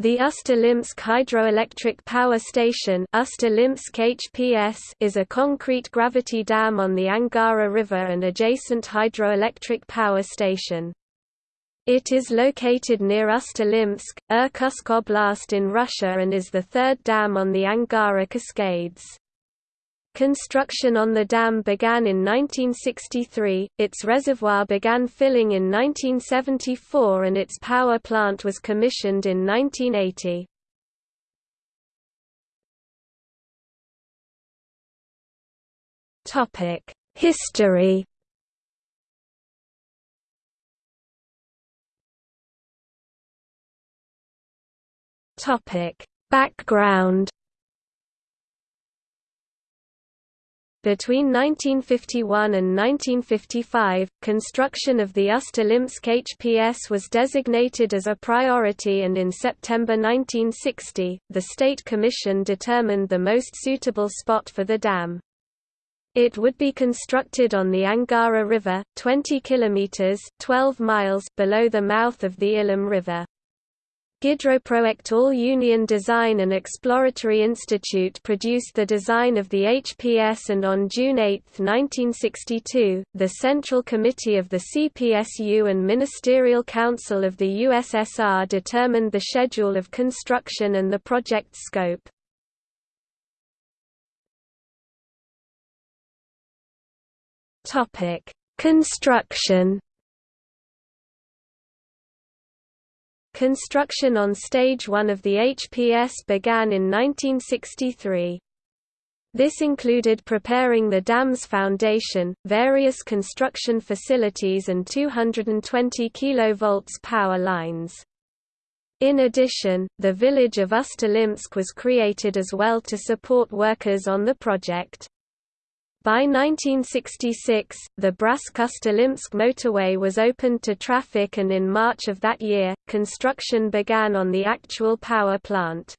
The Ust-Ilimsk Hydroelectric Power Station HPS is a concrete gravity dam on the Angara River and adjacent hydroelectric power station. It is located near Ust-Ilimsk, Irkutsk Oblast in Russia and is the third dam on the Angara Cascades. Construction on the dam began in 1963, its reservoir began filling in 1974 and its power plant was commissioned in 1980. History Background Between 1951 and 1955, construction of the Ust-Ilimsk HPS was designated as a priority and in September 1960, the State Commission determined the most suitable spot for the dam. It would be constructed on the Angara River, 20 kilometers 12 miles below the mouth of the Ilim River. Gidroprojekt All-Union Design and Exploratory Institute produced the design of the HPS and on June 8, 1962, the Central Committee of the CPSU and Ministerial Council of the USSR determined the schedule of construction and the project scope. Construction Construction on Stage 1 of the HPS began in 1963. This included preparing the dam's foundation, various construction facilities and 220 kV power lines. In addition, the village of Ust-Ilimsk was created as well to support workers on the project. By 1966, the Bryansk-Ust-Ilimsk motorway was opened to traffic and in March of that year, construction began on the actual power plant.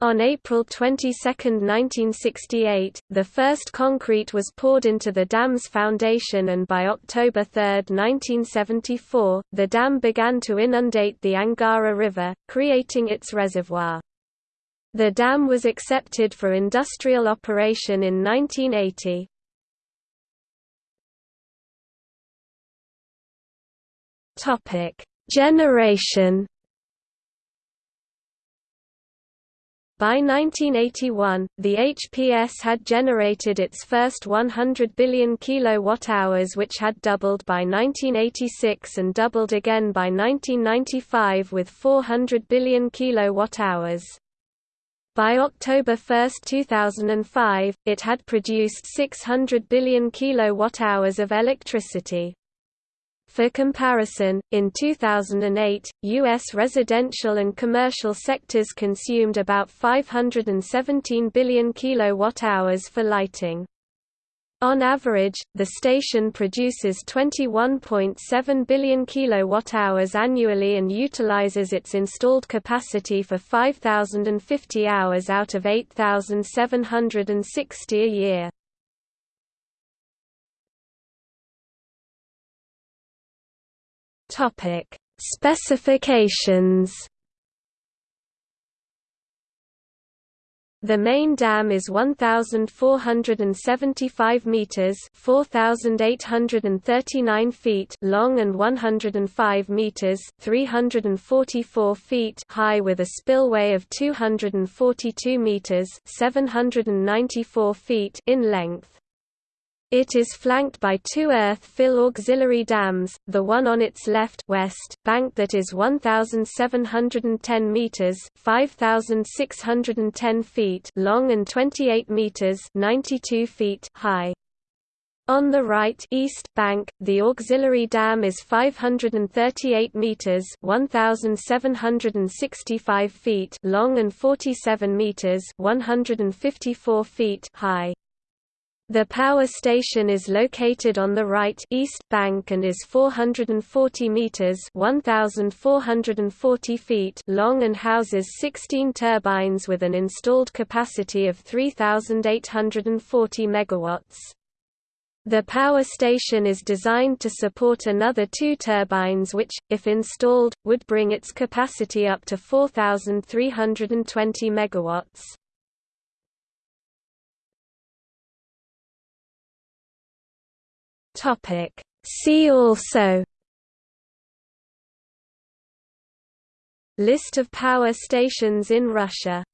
On April 22, 1968, the first concrete was poured into the dam's foundation and by October 3, 1974, the dam began to inundate the Angara River, creating its reservoir. The dam was accepted for industrial operation in 1980. Topic: Generation By 1981, the HPS had generated its first 100 billion kilowatt-hours which had doubled by 1986 and doubled again by 1995 with 400 billion kilowatt-hours. By October 1, 2005, it had produced 600 billion kilowatt-hours of electricity. For comparison, in 2008, U.S. residential and commercial sectors consumed about 517 billion kilowatt-hours for lighting. On average, the station produces 21.7 billion kilowatt-hours annually and utilizes its installed capacity for 5,050 hours out of 8,760 a year. Topic: Specifications The main dam is 1475 meters, 4839 feet long and 105 meters, 344 feet high with a spillway of 242 meters, 794 feet in length. It is flanked by two earth-fill auxiliary dams, the one on its left west bank that is 1,710 metres 5,610 feet long and 28 metres 92 feet high. On the right east bank, the auxiliary dam is 538 meters (1765 feet) long and 47 meters (154 feet) high. The power station is located on the right east bank and is 440 meters (1440 feet) long and houses 16 turbines with an installed capacity of 3840 megawatts. The power station is designed to support another two turbines which, if installed, would bring its capacity up to 4,320 MW. See also List of power stations in Russia